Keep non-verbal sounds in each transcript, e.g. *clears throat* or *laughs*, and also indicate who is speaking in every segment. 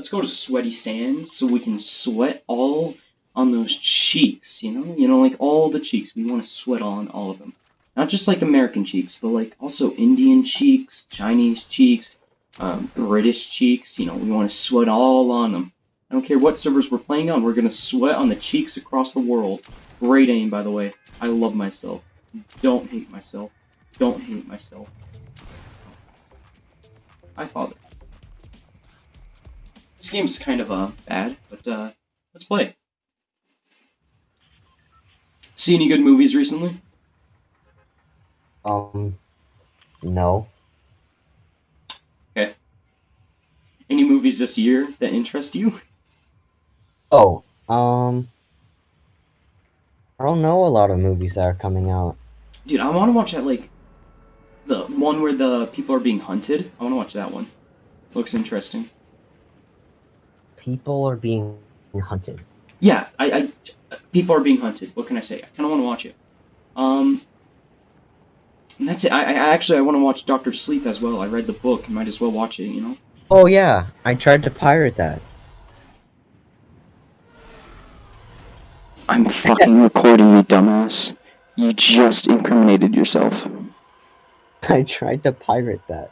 Speaker 1: let's go to sweaty sands so we can sweat all on those cheeks, you know? You know, like all the cheeks. We want to sweat on all of them. Not just like American cheeks, but like also Indian cheeks, Chinese cheeks, um, British cheeks. You know, we want to sweat all on them. I don't care what servers we're playing on, we're going to sweat on the cheeks across the world. Great aim, by the way. I love myself. Don't hate myself. Don't hate myself. I thought This game's kind of uh, bad, but uh, let's play. See any good movies recently?
Speaker 2: Um, no.
Speaker 1: Okay. Any movies this year that interest you?
Speaker 2: Oh, um, I don't know a lot of movies that are coming out.
Speaker 1: Dude, I want to watch that, like, the one where the people are being hunted. I want to watch that one. Looks interesting.
Speaker 2: People are being hunted.
Speaker 1: Yeah, I, I people are being hunted. What can I say? I kind of want to watch it. Um, and that's it. I, I actually I want to watch Doctor Sleep as well. I read the book. Might as well watch it. You know.
Speaker 2: Oh yeah, I tried to pirate that.
Speaker 1: I'm fucking *laughs* recording you, dumbass. You just incriminated yourself.
Speaker 2: I tried to pirate that.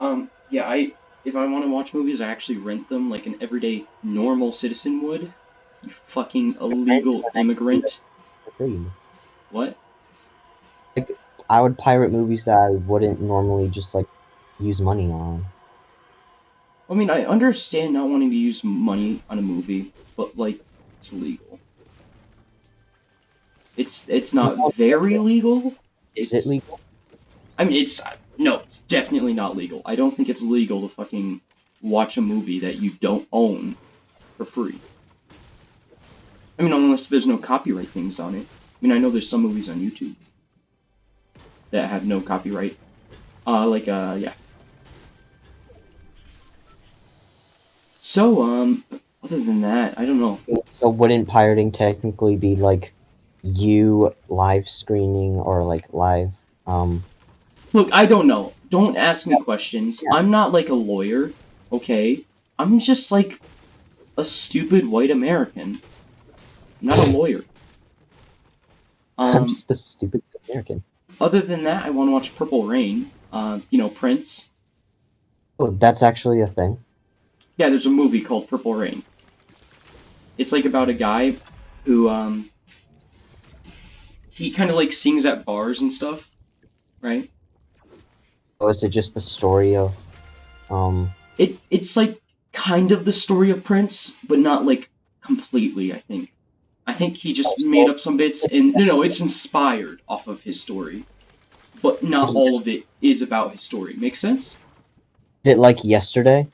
Speaker 1: Um, yeah, I if I want to watch movies, I actually rent them like an everyday normal citizen would. You fucking illegal immigrant. What?
Speaker 2: Like I would pirate movies that I wouldn't normally just like use money on.
Speaker 1: I mean, I understand not wanting to use money on a movie, but like, it's legal. It's it's not very legal.
Speaker 2: Is it legal?
Speaker 1: I mean, it's no, it's definitely not legal. I don't think it's legal to fucking watch a movie that you don't own for free. I mean, unless there's no copyright things on it. I mean, I know there's some movies on YouTube that have no copyright. Uh, like, uh, yeah. So, um, other than that, I don't know.
Speaker 2: So wouldn't pirating technically be like you live screening or like live um
Speaker 1: Look, I don't know. Don't ask me questions.
Speaker 2: Yeah.
Speaker 1: I'm not like a lawyer, okay? I'm just like a stupid white American. I'm not a lawyer. *laughs*
Speaker 2: I'm
Speaker 1: Um,
Speaker 2: just a stupid American.
Speaker 1: other than that, I want to watch Purple Rain. Uh, you know, Prince.
Speaker 2: Oh, that's actually a thing.
Speaker 1: Yeah, there's a movie called Purple Rain. It's like about a guy who um he kind of like sings at bars and stuff, right?
Speaker 2: Or is it just the story of um
Speaker 1: It it's like kind of the story of Prince, but not like completely, I think. I think he just
Speaker 2: Oh,
Speaker 1: made up some bits and no no, it's inspired off of his story. But not all of it is about his story. Make sense?
Speaker 2: is it like yesterday?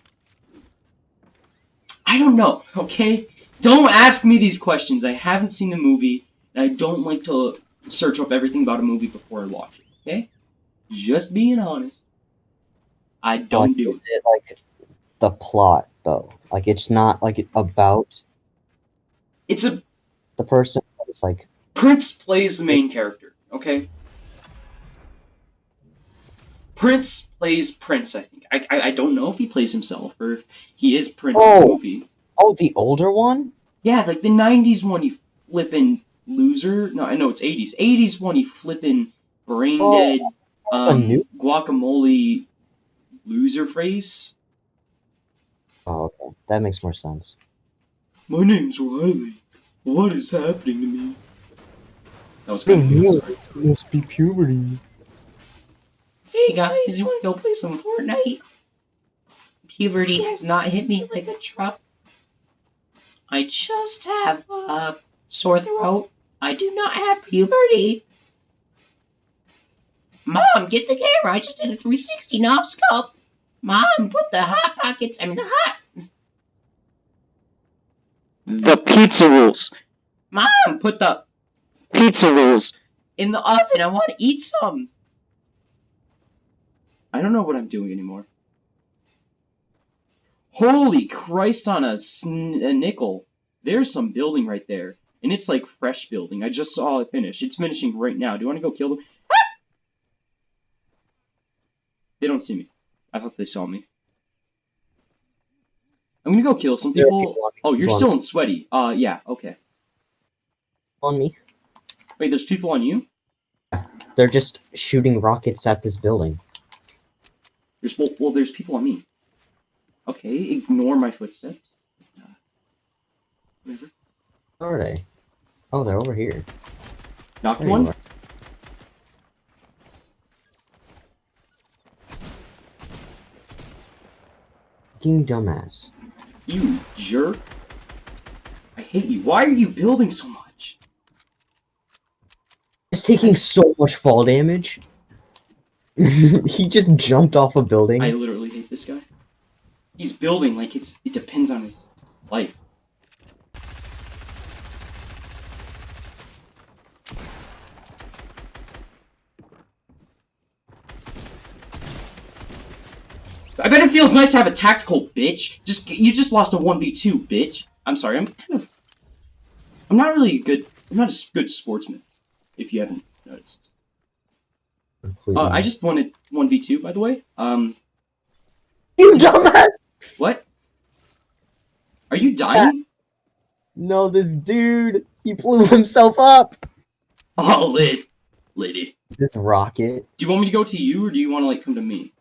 Speaker 1: I don't know, okay? Don't ask me these questions. I haven't seen the movie, and I don't like to search up everything about a movie before I watch it, okay? Just being honest. I don't
Speaker 2: like,
Speaker 1: do it.
Speaker 2: it like the plot though? Like it's not like about
Speaker 1: It's a
Speaker 2: the person, it's like
Speaker 1: Prince plays the main character, okay? Prince plays Prince, I think. I, I, I don't know if he plays himself or if he is Prince in the
Speaker 2: Oh.
Speaker 1: movie.
Speaker 2: oh the older one?
Speaker 1: Yeah, like the 90s one, you flippin' loser. No, I know it's 80s. 80s one, you flippin' brain
Speaker 2: Oh,
Speaker 1: dead,
Speaker 2: a
Speaker 1: um,
Speaker 2: new-
Speaker 1: guacamole loser face.
Speaker 2: Oh okay. That makes more sense.
Speaker 1: My name's Riley. What is happening to me? That was kind of good.
Speaker 2: must be puberty.
Speaker 3: Hey guys, you wanna go play some Fortnite? Puberty has not hit me like a truck. I just have a sore throat. I do not have puberty. Mom, get the camera. I just did a 360 knob scope. Mom, put the hot pockets. I mean the hot.
Speaker 1: The pizza rolls.
Speaker 3: Mom, put the
Speaker 1: Pizza rolls.
Speaker 3: in the oven. I want to eat some.
Speaker 1: I don't know what I'm doing anymore. Holy Christ on a, a nickel. There's some building right there. And it's like fresh building. I just saw it finish. It's finishing right now. Do you want to go kill them? Ah! They don't see me. I thought they saw me. I'm gonna go kill some people. Oh, you're still in sweaty. Uh, yeah, okay.
Speaker 2: on me.
Speaker 1: Wait, there's people on you?
Speaker 2: They're just shooting rockets at this building.
Speaker 1: There's well, well there's people on me. Okay, ignore my footsteps. Uh, whatever.
Speaker 2: Where are they? Oh, they're over here.
Speaker 1: Knocked
Speaker 2: There
Speaker 1: one.
Speaker 2: Fucking dumbass.
Speaker 1: You jerk. I hate you. Why are you building so much?
Speaker 2: It's taking so much fall damage. *laughs* he just jumped off a building.
Speaker 1: I literally hate this guy. He's building like it's it depends on his life. Feels nice to have a tactical bitch. Just you just lost a one v two bitch. I'm sorry. I'm kind of. I'm not really a good. I'm not a good sportsman. If you haven't noticed.
Speaker 2: Completely.
Speaker 1: Uh, I just wanted one v two by the way. Um,
Speaker 2: You dumbass!
Speaker 1: what? Are you dying?
Speaker 2: No, this dude, he blew himself up.
Speaker 1: Oh, lit, lady.
Speaker 2: This rocket.
Speaker 1: Do you want me to go to you, or do you want to like come to me?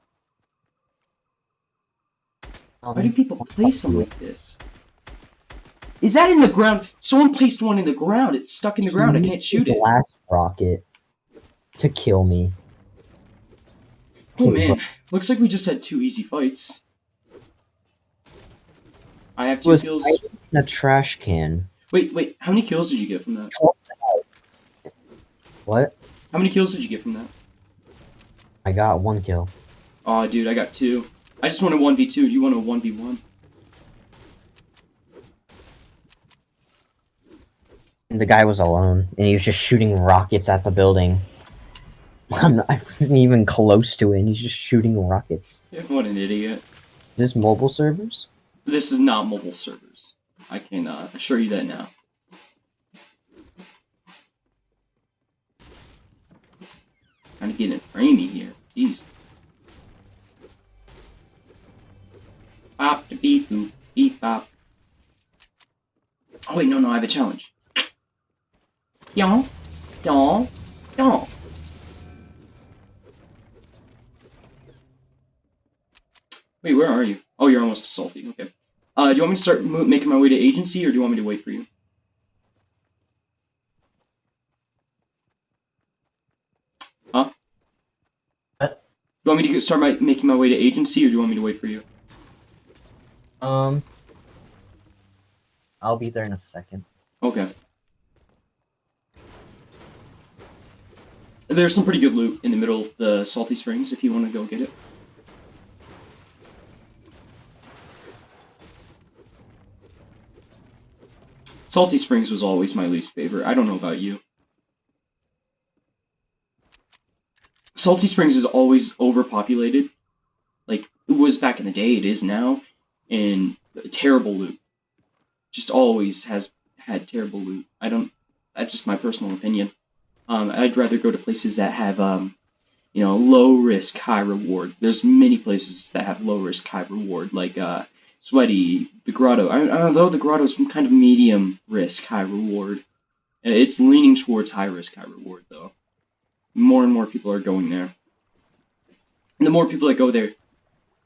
Speaker 1: Why do people place them like this? Is that in the ground? Someone placed one in the ground. It's stuck in the ground. I can't shoot it.
Speaker 2: Last rocket to kill me.
Speaker 1: Oh man, looks like we just had two easy fights. I have two
Speaker 2: Was
Speaker 1: kills.
Speaker 2: in a trash can.
Speaker 1: Wait, wait. How many kills did you get from that?
Speaker 2: What?
Speaker 1: How many kills did you get from that?
Speaker 2: I got one kill.
Speaker 1: Oh, dude, I got two. I just want a one v two. Do you want a one v one?
Speaker 2: And the guy was alone, and he was just shooting rockets at the building. *laughs* I'm not, I wasn't even close to it, and he's just shooting rockets.
Speaker 1: What an idiot.
Speaker 2: Is this mobile servers?
Speaker 1: This is not mobile servers. I can uh, assure you that now. Trying to get it framey here. Jeez. Bop to beep boop beep bop. Oh wait, no, no, I have a challenge. Y'all, y'all, y'all. Wait, where are you? Oh, you're almost salty. Okay. Uh, do you want me to start making my way to agency, or do you want me to wait for you? Huh?
Speaker 2: What?
Speaker 1: Do you want me to start my, making my way to agency, or do you want me to wait for you?
Speaker 2: Um, I'll be there in a second.
Speaker 1: Okay. There's some pretty good loot in the middle of the Salty Springs if you want to go get it. Salty Springs was always my least favorite. I don't know about you. Salty Springs is always overpopulated. Like, it was back in the day, it is now. And terrible loot. Just always has had terrible loot. I don't. That's just my personal opinion. Um, I'd rather go to places that have, um, you know, low risk, high reward. There's many places that have low risk, high reward, like uh, Sweaty, the Grotto. I, although the Grotto is kind of medium risk, high reward. It's leaning towards high risk, high reward, though. More and more people are going there. And the more people that go there,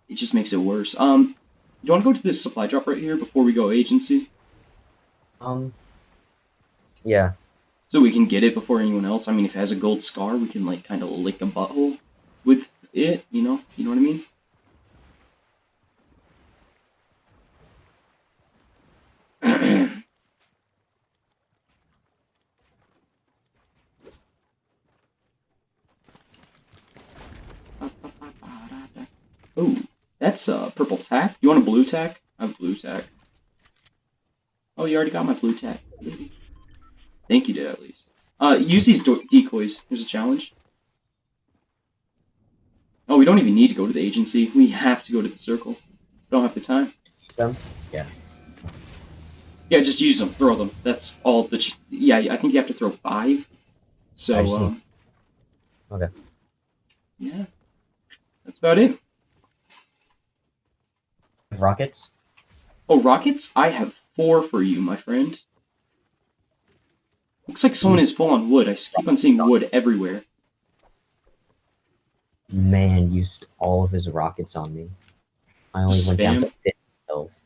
Speaker 1: it just makes it worse. Um, you want to go to this supply drop right here before we go agency?
Speaker 2: Um, yeah.
Speaker 1: So we can get it before anyone else. I mean, if it has a gold scar, we can like kind of lick a butthole with it. You know, you know what I mean? oh, that's uh, purple tack. You want a blue tack? I have blue tack. Oh, you already got my blue tack. Thank you did at least. Uh, use these decoys. There's a challenge. Oh, we don't even need to go to the agency. We have to go to the circle. Don't have the time.
Speaker 2: Some.
Speaker 1: Yeah, Yeah, just use them. Throw them. That's all the. Ch- yeah, I think you have to throw five. So. Um,
Speaker 2: Okay.
Speaker 1: Yeah. That's about it.
Speaker 2: Rockets.
Speaker 1: Oh, rockets? I have four for you, my friend. Looks like someone is full on wood. I keep on seeing wood everywhere.
Speaker 2: Man used all of his rockets on me. I only went down to
Speaker 1: Spam.
Speaker 2: 50 health.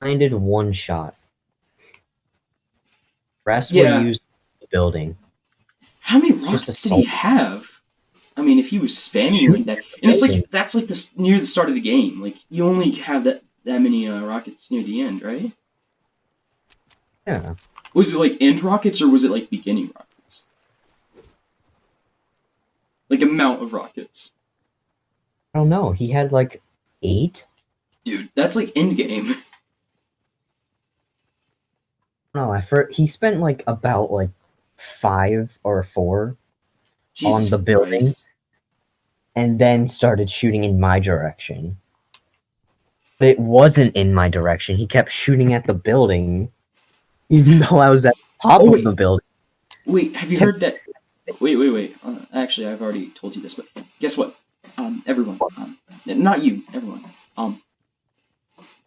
Speaker 2: I did one shot. Rest
Speaker 1: Yeah.
Speaker 2: were used building.
Speaker 1: How many rockets did he have? I mean, if he was spamming you like that, and it's like that's like this near the start of the game. Like you only have that that many uh, rockets near the end, right?
Speaker 2: Yeah.
Speaker 1: Was it like end rockets or was it like beginning rockets? Like amount of rockets,
Speaker 2: I don't know. He had like eight?
Speaker 1: dude. That's like end game. *laughs*
Speaker 2: No, I for he spent like about like five or four
Speaker 1: Jesus
Speaker 2: the building?
Speaker 1: Christ.
Speaker 2: And then started shooting in my direction. But it wasn't in my direction. He kept shooting at the building, even *laughs* though I was at the top
Speaker 1: Oh,
Speaker 2: of the building.
Speaker 1: Wait, have you
Speaker 2: Can-
Speaker 1: heard that? Wait, wait, wait. Uh, actually, I've already told you this, but guess what? Um, everyone, um, not you, everyone. Um,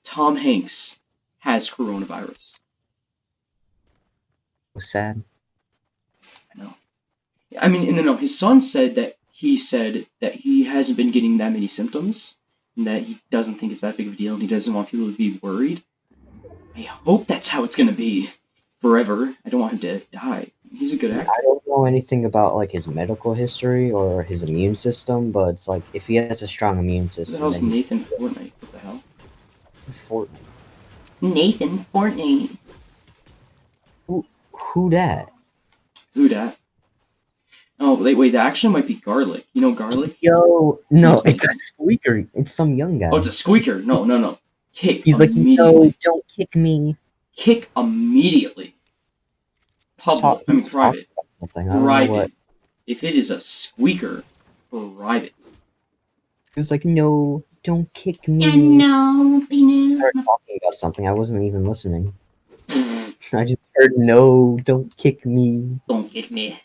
Speaker 1: Tom Hanks has coronavirus.
Speaker 2: So sad.
Speaker 1: I know. I mean, no, no. His son said that he said that he hasn't been getting that many symptoms, and that he doesn't think it's that big of a deal, and he doesn't want people to be worried. I hope that's how it's gonna be forever. I don't want him to die. He's a good actor.
Speaker 2: I don't know anything about like his medical history or his immune system, but it's like if he has a strong immune
Speaker 1: Who the
Speaker 2: system,
Speaker 1: hell's
Speaker 2: then he
Speaker 1: Nathan Fortnite? What the hell?
Speaker 2: Fort-
Speaker 3: Nathan Fortnite.
Speaker 2: who who that?
Speaker 1: Who dat? Oh, wait, wait, that actually might be Garlic. You know Garlic?
Speaker 2: Yo, no,
Speaker 1: like
Speaker 2: it's a squeaker. It's some young guy.
Speaker 1: Oh, it's a squeaker. No, no, no. Kick.
Speaker 2: He's like, no, don't kick me.
Speaker 1: Kick immediately. Public.
Speaker 2: Talk-
Speaker 1: I mean, private.
Speaker 2: Something. I don't know
Speaker 1: Private. If it is a squeaker, private.
Speaker 2: He was like, no, don't kick me.
Speaker 3: Yeah, no,
Speaker 2: He
Speaker 3: penis.
Speaker 2: started talking about something. I wasn't even listening. *laughs* I just heard, no, don't kick me.
Speaker 3: Don't kick me.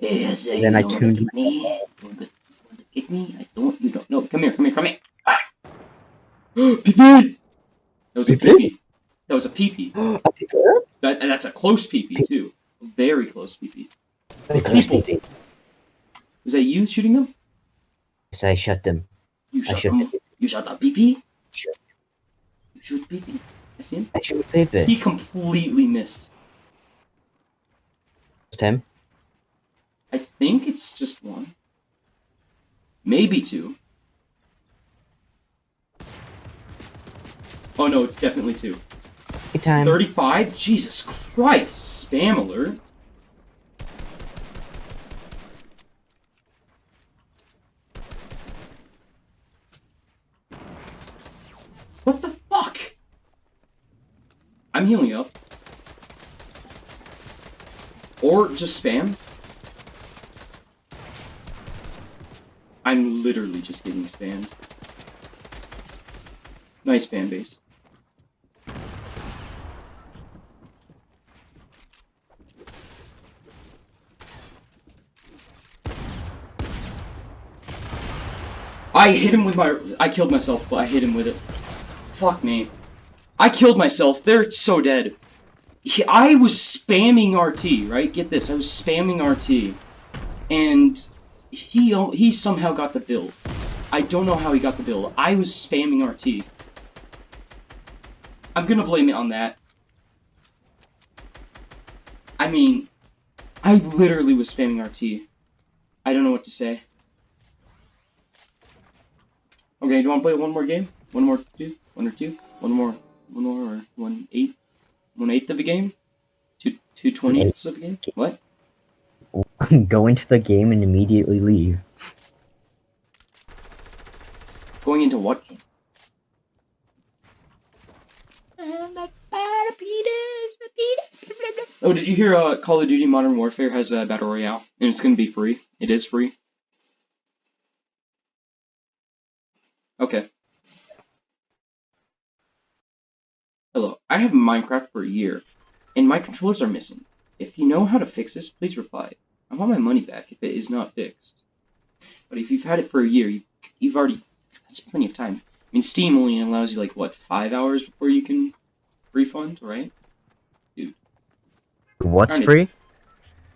Speaker 3: Yes, I
Speaker 2: Then I tuned
Speaker 3: me. Want to, kick me? I don't. You don't. No, come here, come here, come here. *gasps* Ah. pee pee. That was a
Speaker 1: pee pee. That was a pee pee.
Speaker 2: I pick her.
Speaker 1: That, and that's a close pee pee too. Very close pee pee.
Speaker 2: I pick her up.
Speaker 1: Was that you shooting them?
Speaker 2: Yes, I shut them.
Speaker 1: You
Speaker 2: I
Speaker 1: shot
Speaker 2: should.
Speaker 1: them. You shot the pee pee.
Speaker 2: Sure.
Speaker 1: You shoot pee pee. I see him.
Speaker 2: I should Pepe.
Speaker 1: He completely missed.
Speaker 2: Just him.
Speaker 1: I think it's just one. Maybe two. Oh no, it's definitely two.
Speaker 2: Good time.
Speaker 1: 35? Jesus Christ! Spam alert. What the fuck? I'm healing up. Or just spam. I'm literally just getting spammed. Nice fan base. I hit him with my. I killed myself, but I hit him with it. Fuck me. I killed myself. They're so dead. He- I was spamming RT, right? Get this. I was spamming RT. And he he somehow got the build. I don't know how he got the build. I was spamming RT. I'm gonna blame it on that. I mean, I literally was spamming RT. I don't know what to say. Okay, do you want to play one more game? One more two? One or two? One more? One more or one eighth? One eighth of a game? Two two twentieths of a game? What? *laughs*
Speaker 2: Go into the game and immediately leave.
Speaker 1: Going into what game? Oh, did you hear? Uh, Call of Duty Modern Warfare has a battle royale, and it's gonna be free. It is free. Okay. Hello. I have Minecraft for a year, and my controllers are missing. If you know how to fix this, please reply. I want my money back if it is not fixed. But if you've had it for a year, you've, you've already that's plenty of time. I mean, Steam only allows you like what five hours before you can refund, right? Dude. What's
Speaker 2: free?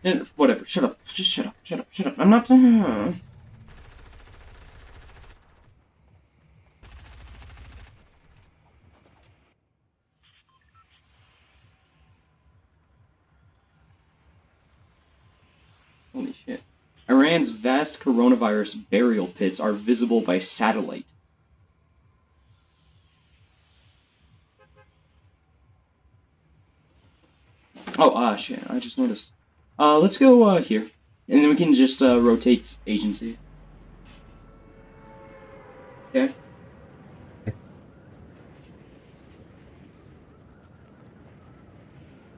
Speaker 1: Eh, whatever. Shut up. Just shut up. Shut up. Shut up. I'm not. *laughs* Uh... Holy shit. Iran's vast coronavirus burial pits are visible by satellite. Oh, ah, shit. I just noticed. Uh, let's go, uh, here. And then we can just, uh, rotate agency. Okay?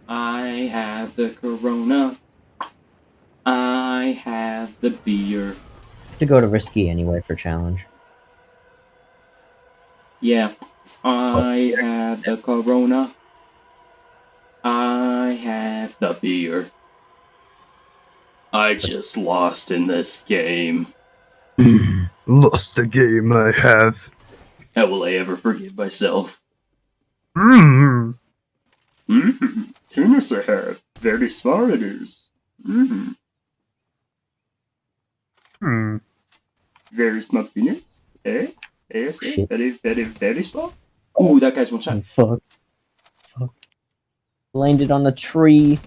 Speaker 1: I have the corona. I have the beer.
Speaker 2: To go to risky anyway for challenge.
Speaker 1: Yeah. I have the corona. I have the beer. I just lost in this game. *clears throat*
Speaker 2: Lost the game I have.
Speaker 1: How will I ever forgive myself?
Speaker 2: Mm.
Speaker 1: Mm-hmm. Tennis I have. Very smart it is. Mm-hmm.
Speaker 2: Hmm.
Speaker 1: Very smart penis. Eh? Yes, eh?
Speaker 2: Shit.
Speaker 1: Very, very, very small. Ooh, that guy's one shot.
Speaker 2: Oh, fuck. Fuck. Landed on the tree,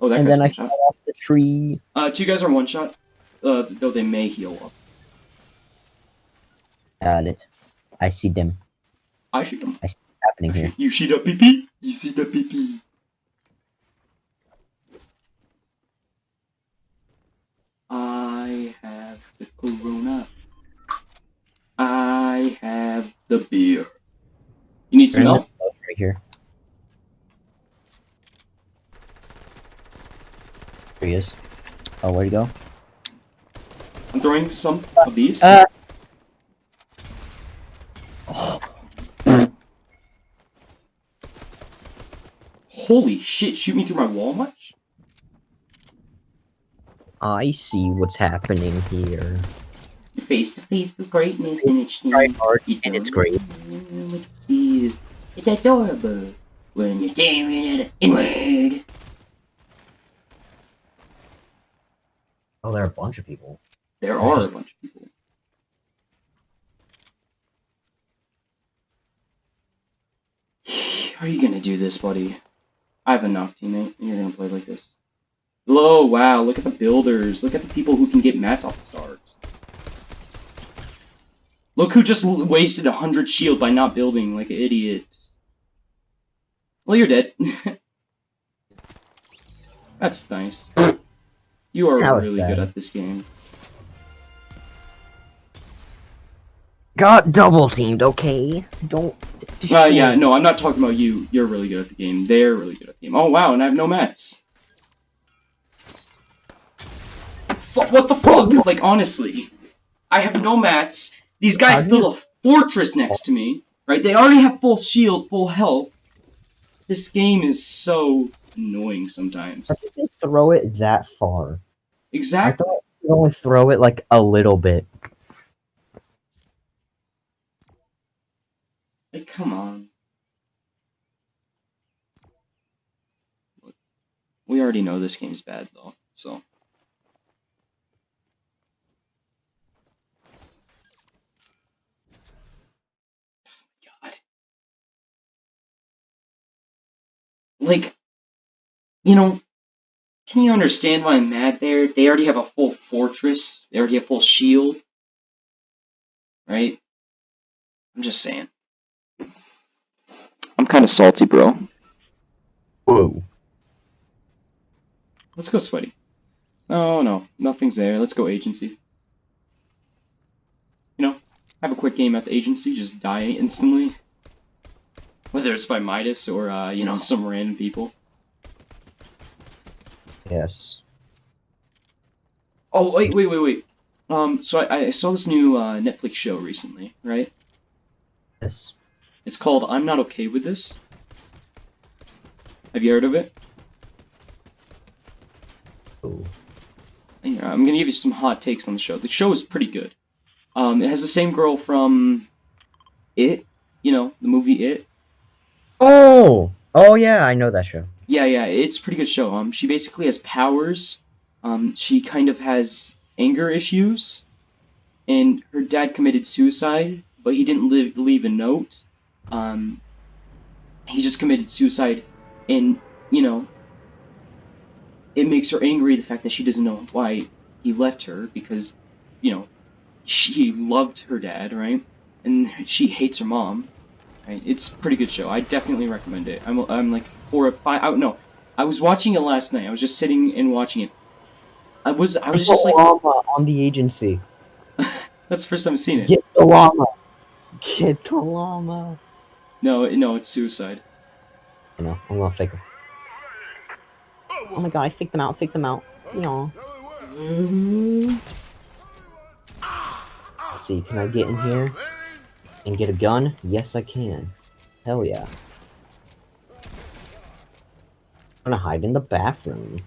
Speaker 1: Oh, that
Speaker 2: and
Speaker 1: guy's
Speaker 2: then I
Speaker 1: one
Speaker 2: fell
Speaker 1: shot.
Speaker 2: off the tree.
Speaker 1: Uh, two guys are one shot. Uh, though they may heal up.
Speaker 2: Got it. I see them
Speaker 1: I shoot him.
Speaker 2: happening here.
Speaker 1: You see the pee pee? You see the pee I have the corona. I have the beer. You need some help?
Speaker 2: right here. There he is. Oh, where'd he go?
Speaker 1: I'm throwing some of these.
Speaker 2: Uh.
Speaker 1: Holy shit, shoot me through my wall much?
Speaker 2: I see what's happening here.
Speaker 1: Face to face with greatness and it's
Speaker 2: hard, and it's great.
Speaker 1: It's adorable when you're staring at it inward.
Speaker 2: Oh, there are a bunch of people.
Speaker 1: There are a bunch of people. *sighs* Are you gonna do this, buddy? I have a knock teammate, and you're gonna play like this. Hello, wow, look at the builders. Look at the people who can get mats off the start. Look who just wasted a hundred shield by not building like an idiot. Well, you're dead. *laughs* That's nice. You are really
Speaker 2: sad.
Speaker 1: good at this game.
Speaker 2: Got double teamed, okay? Don't.
Speaker 1: Uh, yeah, no, I'm not talking about you. You're really good at the game. They're really good at the game. Oh, wow, and I have no mats. Fu what the fuck? Like, honestly. I have no mats. These guys
Speaker 2: How do you-
Speaker 1: built a fortress next to me, right? They already have full shield, full health. This game is so annoying sometimes.
Speaker 2: How did they throw it that far? I
Speaker 1: Exactly.
Speaker 2: could only throw it like a little bit.
Speaker 1: Like, come on. We already know this game's bad, though, so. Like, you know, can you understand why I'm mad there? They already have a full fortress, they already have full shield. Right? I'm just saying. I'm kind of salty, bro.
Speaker 2: Whoa.
Speaker 1: Let's go sweaty. Oh no, nothing's there. Let's go agency. You know, have a quick game at the agency, just die instantly. Whether it's by Midas or, uh, you know, some random people.
Speaker 2: Yes.
Speaker 1: Oh, wait, wait, wait, wait. Um, so I, I saw this new uh, Netflix show recently, right?
Speaker 2: Yes.
Speaker 1: It's called I'm Not Okay With This. Have you heard of it?
Speaker 2: Ooh.
Speaker 1: Yeah, I'm gonna give you some hot takes on the show. The show is pretty good. Um, it has the same girl from It, you know, the movie It.
Speaker 2: Oh, oh yeah, I know that show.
Speaker 1: Yeah, yeah, it's a pretty good show. Um, she basically has powers. Um, she kind of has anger issues, and her dad committed suicide, but he didn't live, leave a note. Um, he just committed suicide, and you know, it makes her angry the fact that she doesn't know why he left her because, you know, she loved her dad, right? And *laughs* she hates her mom. Right? It's a pretty good show. I definitely recommend it. I'm, I'm like four or five. I, no, I was watching it last night. I was just sitting and watching it. I was I was just like,
Speaker 2: llama on the agency. *laughs*
Speaker 1: that's the first time I've seen it.
Speaker 2: Get the llama. Get the llama.
Speaker 1: No, no, it's suicide.
Speaker 2: You know, I'm gonna fake them. Oh my god, I faked them out, faked them out. Yeah. Mm-hmm. Let's see, can I get in here and get a gun? Yes, I can. Hell yeah. I'm gonna hide in the bathroom.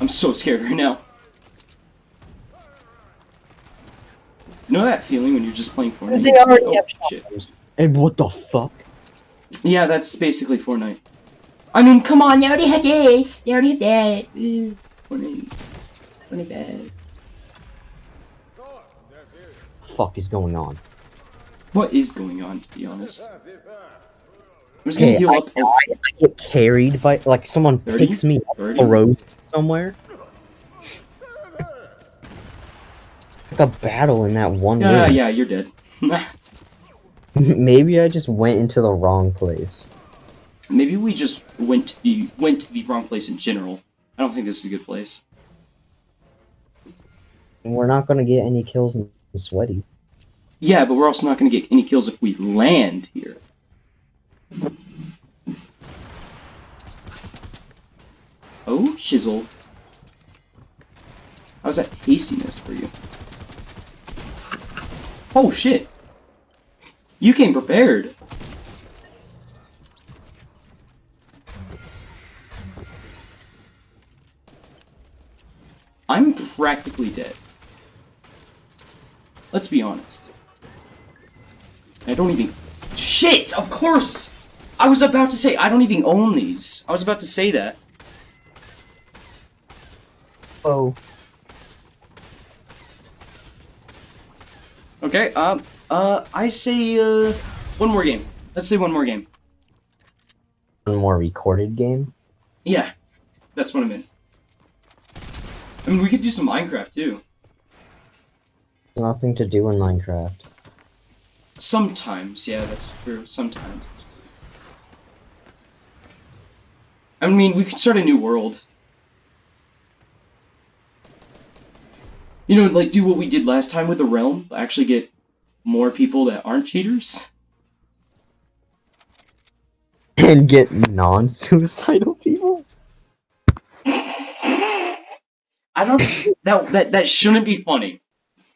Speaker 1: I'm so scared right now. You know that feeling when you're just playing Fortnite?
Speaker 2: They already
Speaker 1: oh,
Speaker 2: have
Speaker 1: shit.
Speaker 2: And what the fuck?
Speaker 1: Yeah, that's basically Fortnite.
Speaker 3: I mean, come on, they already had this. They already had that. Ooh,
Speaker 1: Fortnite.
Speaker 3: Fortnite bad.
Speaker 2: Fuck is going on?
Speaker 1: What is going on, to be honest? I'm just
Speaker 2: Okay,
Speaker 1: gonna heal
Speaker 2: I,
Speaker 1: up.
Speaker 2: I, I get carried by like someone
Speaker 1: 30?
Speaker 2: picks me up,
Speaker 1: 30?
Speaker 2: throws me somewhere. Like a battle in that one
Speaker 1: Yeah,
Speaker 2: room.
Speaker 1: yeah, you're dead. *laughs*
Speaker 2: Maybe I just went into the wrong place.
Speaker 1: Maybe we just went to the went to the wrong place in general. I don't think this is a good place.
Speaker 2: And we're not gonna get any kills in sweaty.
Speaker 1: Yeah, but we're also not gonna get any kills if we land here. Oh, shizzle. How's that tastiness for you? Oh shit! You came prepared. I'm practically dead. Let's be honest. I don't even. Shit! Of course! I was about to say, I don't even own these. I was about to say that.
Speaker 2: Oh.
Speaker 1: Okay, um, uh, I say, uh, one more game. Let's say one more game.
Speaker 2: One more recorded game.
Speaker 1: Yeah, that's what I meant. I mean, we could do some Minecraft too.
Speaker 2: Nothing to do in Minecraft.
Speaker 1: Sometimes, yeah, that's true. Sometimes. I mean, we could start a new world. You know, like do what we did last time with the realm. Actually, get more people that aren't cheaters. *laughs*
Speaker 2: And get non-suicidal people. *laughs*
Speaker 1: I don't. that that that shouldn't be funny.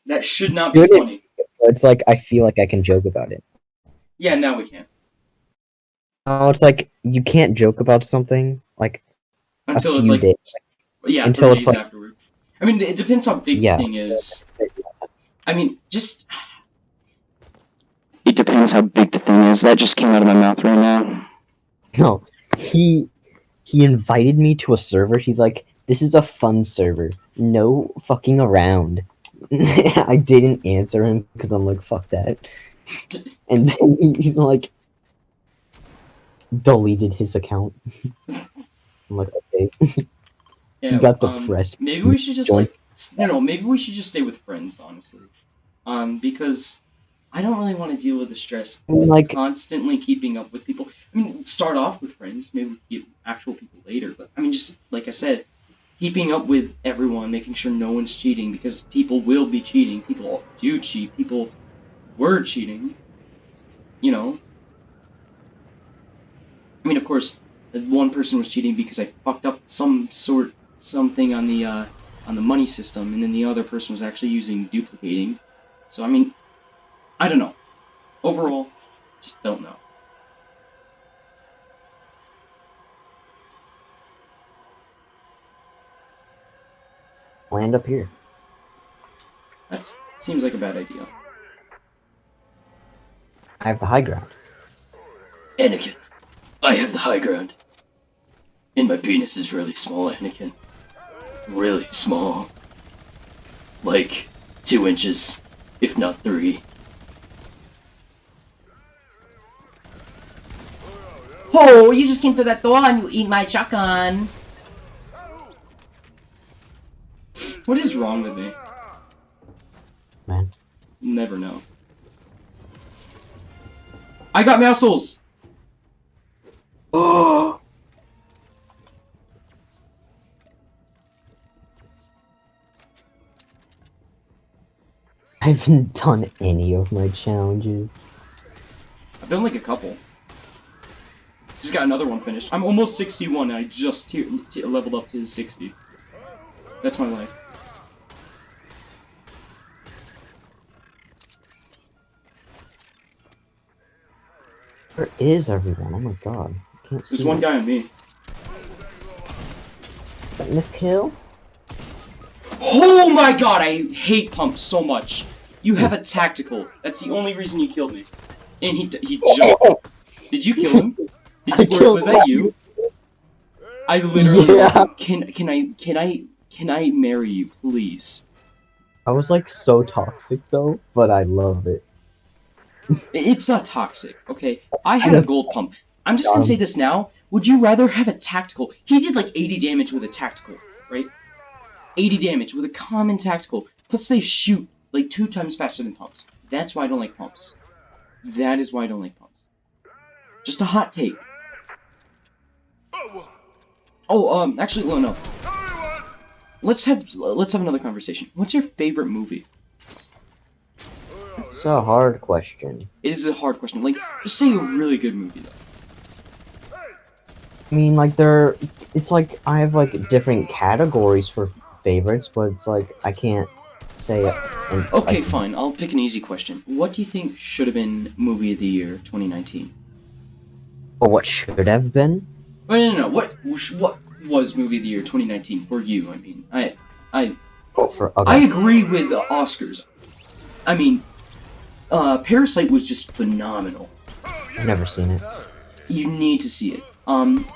Speaker 1: That should not be
Speaker 2: Should
Speaker 1: funny.
Speaker 2: It's like I feel like I can joke about it.
Speaker 1: Yeah, now we can.
Speaker 2: Oh, it's like you can't joke about something like
Speaker 1: Until it's like
Speaker 2: days.
Speaker 1: yeah,
Speaker 2: until
Speaker 1: until
Speaker 2: it's like-
Speaker 1: afterwards. I mean, it depends how big
Speaker 2: Yeah.
Speaker 1: the thing is. I mean, just. It depends how big the thing is. That just came out of my mouth right now.
Speaker 2: No, he he invited me to a server. He's like, "This is a fun server. No fucking around." *laughs* I didn't answer him because I'm like, "Fuck that," *laughs* and then he's like, deleted his account. *laughs* I'm like, okay,
Speaker 1: Yeah,
Speaker 2: he got
Speaker 1: um,
Speaker 2: depressed.
Speaker 1: Maybe we should just like no, no. Maybe we should just stay with friends, honestly. Um, because I don't really want to deal with the stress
Speaker 2: I mean, like,
Speaker 1: constantly keeping up with people. I mean, start off with friends, maybe get actual people later. But I mean, just like I said, keeping up with everyone, making sure no one's cheating because people will be cheating. People do cheat. People were cheating. You know. I mean, of course, one person was cheating because I fucked up some sort something on the uh, on the money system, and then the other person was actually using duplicating. So I mean, I don't know. Overall, just don't know.
Speaker 2: Land up here.
Speaker 1: That seems like a bad idea.
Speaker 2: I have the high ground.
Speaker 1: Anakin, I have the high ground. And my penis is really small, Anakin. Really small. Like, two inches, if not three.
Speaker 3: Oh, you just came through that door and you eat my shotgun.
Speaker 1: What is wrong with me?
Speaker 2: Man.
Speaker 1: Never know. I got muscles!
Speaker 2: Oh! *gasps* I haven't done any of my challenges.
Speaker 1: I've done like a couple. Just got another one finished. I'm almost 61 and I just leveled up to 60. That's my life.
Speaker 2: Where is everyone? Oh my god. I can't see.
Speaker 1: There's one
Speaker 2: it.
Speaker 1: guy on me.
Speaker 2: Getting the kill?
Speaker 1: Oh my god, I hate pumps so much. You have a tactical. That's the only reason you killed me. And he he oh! jumped. Did you kill him? *laughs* Did you,
Speaker 2: killed
Speaker 1: was that you? I literally
Speaker 2: Yeah.
Speaker 1: can can I can I can I marry you, please?
Speaker 2: I was like so toxic though, but I love it.
Speaker 1: It's not toxic, okay? I had a gold pump. I'm just gonna say this now. Would you rather have a tactical? He did like 80 damage with a tactical, right? 80 damage with a common tactical. Plus they shoot like two times faster than pumps. That's why I don't like pumps. That is why I don't like pumps. Just a hot take. Oh, um, actually, no, no. Let's have let's have another conversation. What's your favorite movie?
Speaker 2: It's a hard question.
Speaker 1: It is a hard question. Like, just say a really good movie though.
Speaker 2: I mean, like there, it's like I have like different categories for favorites, but it's like I can't say. And,
Speaker 1: Okay,
Speaker 2: like,
Speaker 1: fine. I'll pick an easy question. What do you think should have been movie of the year 2019?
Speaker 2: Or what should have been?
Speaker 1: Oh, no, no, no. What what was movie of the year 2019 for you? I mean, I I
Speaker 2: Oh, for okay.
Speaker 1: I agree with the Oscars. I mean, uh, Parasite was just phenomenal.
Speaker 2: I've never seen it.
Speaker 1: You need to see it. Um,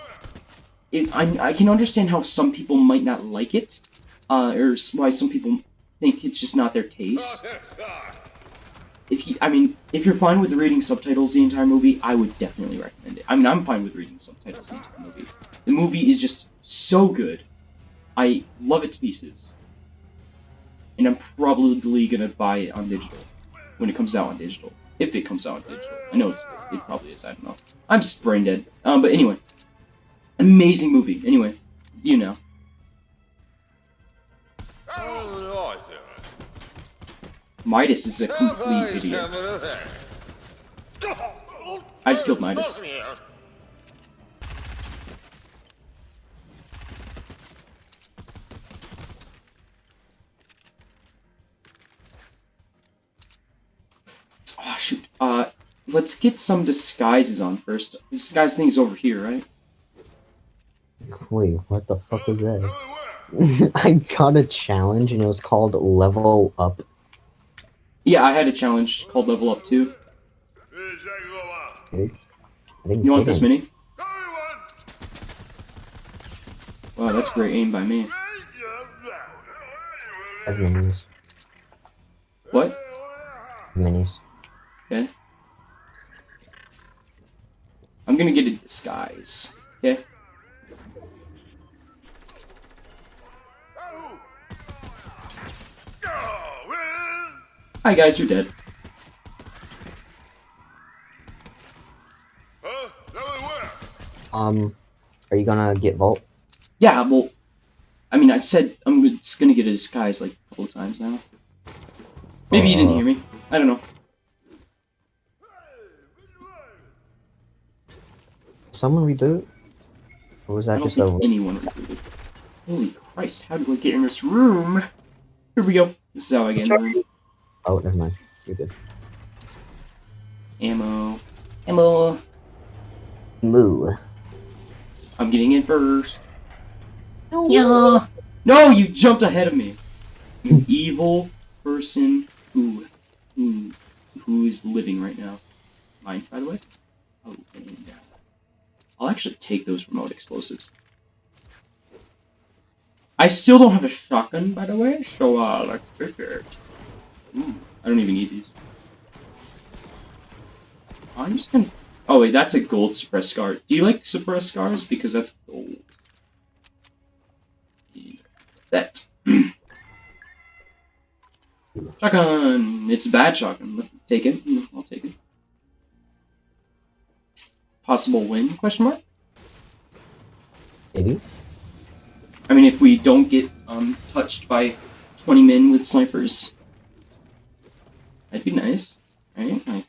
Speaker 1: it, I I can understand how some people might not like it, uh, or why some people think it's just not their taste. If you, I mean, if you're fine with reading subtitles the entire movie, I would definitely recommend it. I mean, I'm fine with reading subtitles the entire movie. The movie is just so good. I love it to pieces. And I'm probably gonna buy it on digital when it comes out on digital. If it comes out on digital. I know it's it probably is, I don't know. I'm just brain dead. Um, but anyway. Amazing movie. Anyway, you know. Midas is a complete idiot. I just killed Midas. Uh, let's get some disguises on first. Disguise thing's over here, right?
Speaker 2: Wait, what the fuck was that? *laughs* I got a challenge and it was called Level Up.
Speaker 1: Yeah, I had a challenge called Level Up 2.
Speaker 2: I
Speaker 1: You want this mini? Wow, that's great aim by me.
Speaker 2: I have minis.
Speaker 1: What?
Speaker 2: Minis.
Speaker 1: Okay. I'm gonna get a disguise. Okay? Hi guys, you're dead.
Speaker 2: Um, are you gonna get Volt?
Speaker 1: Yeah, well, I mean, I said I'm just gonna get a disguise like a couple of times now. Maybe you didn't
Speaker 2: Uh.
Speaker 1: hear me. I don't know.
Speaker 2: Someone reboot? Or was
Speaker 1: I
Speaker 2: that
Speaker 1: don't
Speaker 2: just a?
Speaker 1: think anyone's included. Holy Christ, how do I get in this room? Here we go. This is how I get in the room.
Speaker 2: Oh, never mind. You're good.
Speaker 1: Ammo. Ammo.
Speaker 2: Moo.
Speaker 1: I'm getting in first.
Speaker 3: Yeah.
Speaker 1: No, you jumped ahead of me. You *laughs* evil person who who who is living right now. Mine, by the way. Oh, and, uh, I'll actually take those remote explosives. I still don't have a shotgun, by the way, so uh, let's it. Ooh, I don't even need these. I'm just gonna. Oh wait, that's a gold suppressed scar. Do you like suppressed scars? Because that's gold. Yeah, That. *clears throat* shotgun. It's a bad shotgun. Take it. I'll take it. Possible win? Question mark.
Speaker 2: Maybe.
Speaker 1: I mean, if we don't get um touched by 20 men with snipers, that'd be nice, right? Like,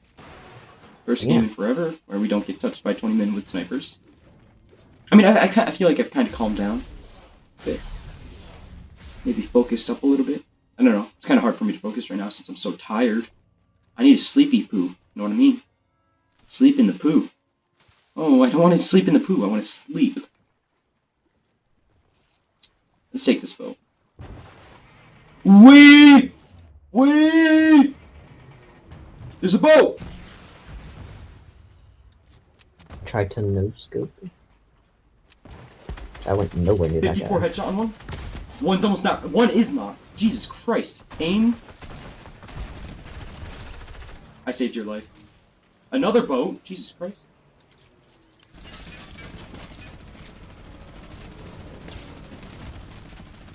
Speaker 1: first game in forever where we don't get touched by 20 men with snipers. I mean, I, I, I feel like I've kind of calmed down a bit. Maybe focused up a little bit. I don't know. It's kind of hard for me to focus right now since I'm so tired. I need a sleepy poo. You know what I mean? Sleep in the poo. Oh, I don't want to sleep in the poo. I want to sleep. Let's take this boat. Wee! Wee! There's a boat!
Speaker 2: Try to no scope. I went nowhere near that
Speaker 1: 54
Speaker 2: guy.
Speaker 1: headshot on one. One's almost not. One is knocked. Jesus Christ. Aim. I saved your life. Another boat. Jesus Christ.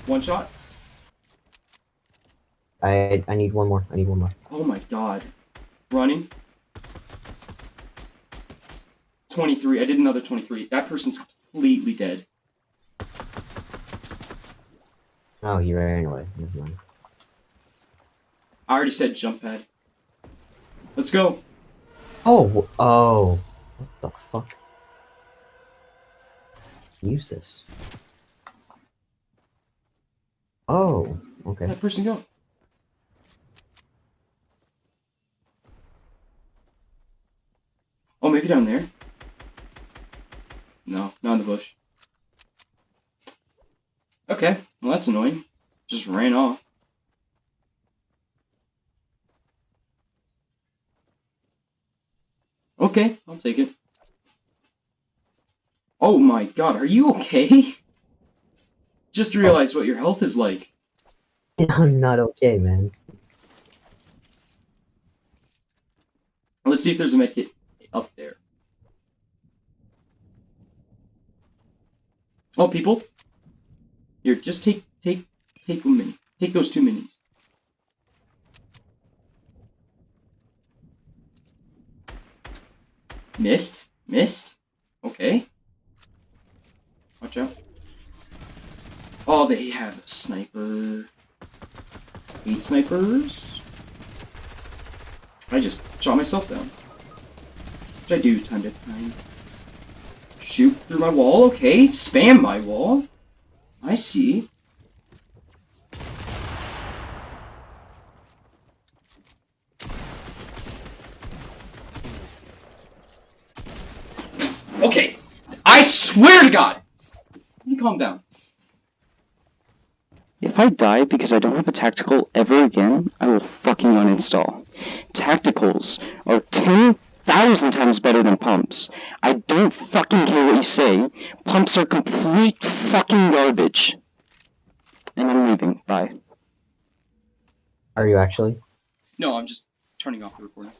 Speaker 1: One shot.
Speaker 2: I I need one more. I need one more.
Speaker 1: Oh my god. Running. 23. I did another 23. That person's completely dead.
Speaker 2: Oh, he ran away. Never mind.
Speaker 1: I already said jump pad. Let's go.
Speaker 2: Oh, oh. What the fuck? Use this. Oh, okay.
Speaker 1: that person go? Oh, maybe down there? No, not in the bush. Okay, well that's annoying. Just ran off. Okay, I'll take it. Oh my god, are you okay? Just realize what your health is like. *laughs*
Speaker 2: I'm not okay, man.
Speaker 1: Let's see if there's a medkit up there. Oh, people! Here, just take take take one mini. Take those two minis. Missed, missed. Okay. Watch out. Oh, they have a sniper. Eight snipers. I just shot myself down. Which I do time to time. Shoot through my wall, okay. Spam my wall. I see. Okay. I swear to God. Let me calm down. If I die because I don't have a tactical ever again, I will fucking uninstall. Tacticals are 10,000 times better than pumps. I don't fucking care what you say. Pumps are complete fucking garbage. And I'm leaving. Bye.
Speaker 2: Are you actually?
Speaker 1: No, I'm just turning off the recording.